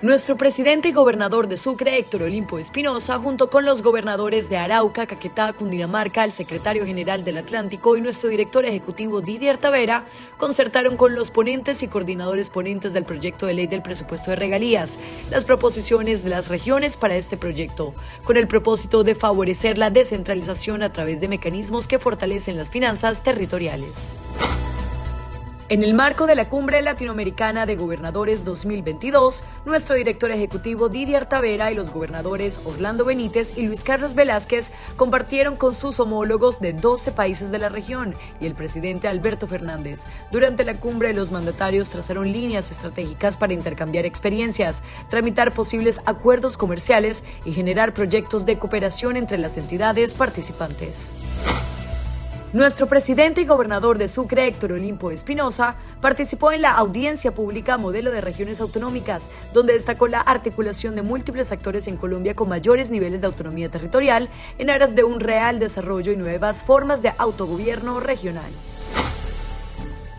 Nuestro presidente y gobernador de Sucre, Héctor Olimpo Espinosa, junto con los gobernadores de Arauca, Caquetá, Cundinamarca, el secretario general del Atlántico y nuestro director ejecutivo Didier Tavera, concertaron con los ponentes y coordinadores ponentes del proyecto de ley del presupuesto de regalías las proposiciones de las regiones para este proyecto, con el propósito de favorecer la descentralización a través de mecanismos que fortalecen las finanzas territoriales. En el marco de la Cumbre Latinoamericana de Gobernadores 2022, nuestro director ejecutivo Didier Tavera y los gobernadores Orlando Benítez y Luis Carlos Velázquez compartieron con sus homólogos de 12 países de la región y el presidente Alberto Fernández. Durante la cumbre, los mandatarios trazaron líneas estratégicas para intercambiar experiencias, tramitar posibles acuerdos comerciales y generar proyectos de cooperación entre las entidades participantes. Nuestro presidente y gobernador de Sucre, Héctor Olimpo Espinosa, participó en la audiencia pública Modelo de Regiones Autonómicas, donde destacó la articulación de múltiples actores en Colombia con mayores niveles de autonomía territorial en aras de un real desarrollo y nuevas formas de autogobierno regional.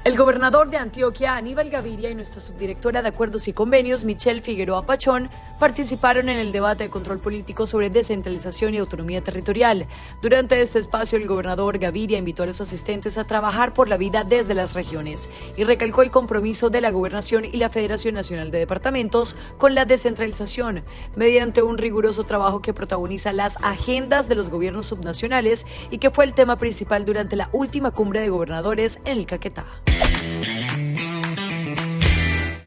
El gobernador de Antioquia, Aníbal Gaviria, y nuestra subdirectora de Acuerdos y Convenios, Michelle Figueroa Pachón, participaron en el debate de control político sobre descentralización y autonomía territorial. Durante este espacio, el gobernador Gaviria invitó a los asistentes a trabajar por la vida desde las regiones y recalcó el compromiso de la Gobernación y la Federación Nacional de Departamentos con la descentralización, mediante un riguroso trabajo que protagoniza las agendas de los gobiernos subnacionales y que fue el tema principal durante la última cumbre de gobernadores en el Caquetá.